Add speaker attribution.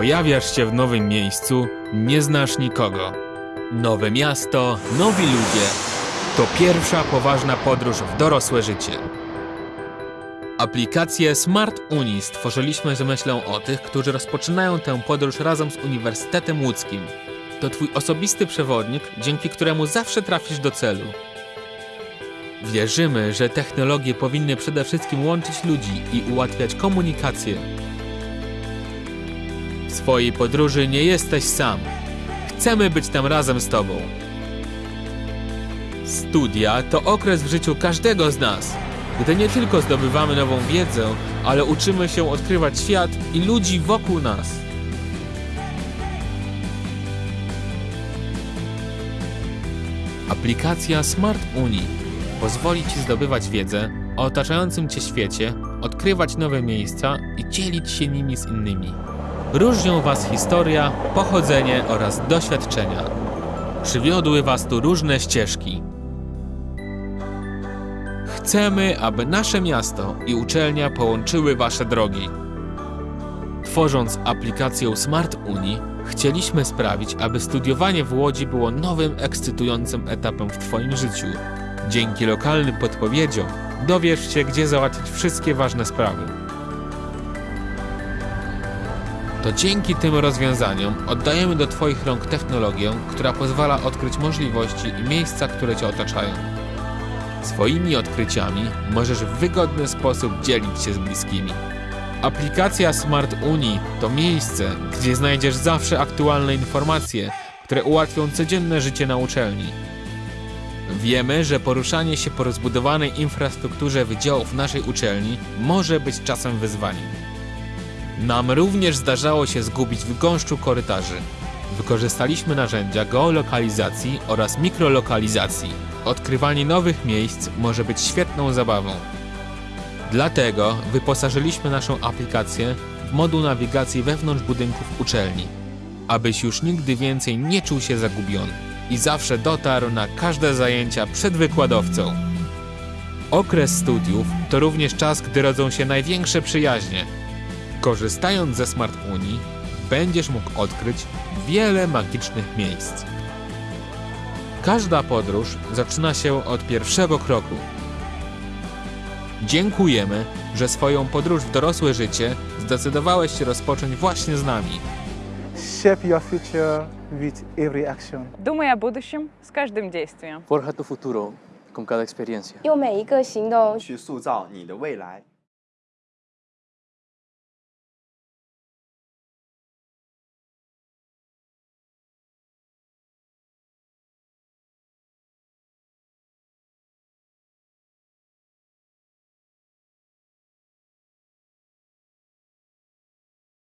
Speaker 1: Pojawiasz się w nowym miejscu, nie znasz nikogo. Nowe miasto, nowi ludzie. To pierwsza poważna podróż w dorosłe życie. Aplikację Smart Uni stworzyliśmy z myślą o tych, którzy rozpoczynają tę podróż razem z Uniwersytetem Łódzkim. To Twój osobisty przewodnik, dzięki któremu zawsze trafisz do celu. Wierzymy, że technologie powinny przede wszystkim łączyć ludzi i ułatwiać komunikację. W swojej podróży nie jesteś sam. Chcemy być tam razem z Tobą. Studia to okres w życiu każdego z nas, gdy nie tylko zdobywamy nową wiedzę, ale uczymy się odkrywać świat i ludzi wokół nas. Aplikacja Smart Uni pozwoli Ci zdobywać wiedzę o otaczającym Cię świecie, odkrywać nowe miejsca i dzielić się nimi z innymi. Różnią Was historia, pochodzenie oraz doświadczenia. Przywiodły Was tu różne ścieżki. Chcemy, aby nasze miasto i uczelnia połączyły Wasze drogi. Tworząc aplikację Smart Uni, chcieliśmy sprawić, aby studiowanie w Łodzi było nowym, ekscytującym etapem w Twoim życiu. Dzięki lokalnym podpowiedziom dowiesz się, gdzie załatwić wszystkie ważne sprawy. To dzięki tym rozwiązaniom oddajemy do Twoich rąk technologię, która pozwala odkryć możliwości i miejsca, które Cię otaczają. Swoimi odkryciami możesz w wygodny sposób dzielić się z bliskimi. Aplikacja Smart Uni to miejsce, gdzie znajdziesz zawsze aktualne informacje, które ułatwią codzienne życie na uczelni. Wiemy, że poruszanie się po rozbudowanej infrastrukturze wydziałów naszej uczelni może być czasem wyzwaniem. Nam również zdarzało się zgubić w gąszczu korytarzy. Wykorzystaliśmy narzędzia geolokalizacji oraz mikrolokalizacji. Odkrywanie nowych miejsc może być świetną zabawą. Dlatego wyposażyliśmy naszą aplikację w moduł nawigacji wewnątrz budynków uczelni, abyś już nigdy więcej nie czuł się zagubiony i zawsze dotarł na każde zajęcia przed wykładowcą. Okres studiów to również czas, gdy rodzą się największe przyjaźnie. Korzystając ze Smart Unii, będziesz mógł odkryć wiele magicznych miejsc. Każda podróż zaczyna się od pierwszego kroku. Dziękujemy, że swoją podróż w dorosłe życie zdecydowałeś się rozpocząć właśnie z nami.
Speaker 2: Shape your future with every action.
Speaker 3: Думай о будущем с каждым действием.
Speaker 4: Forja tu futuro con cada experiencia.
Speaker 5: 用每一个行动
Speaker 6: 去塑造你的未来。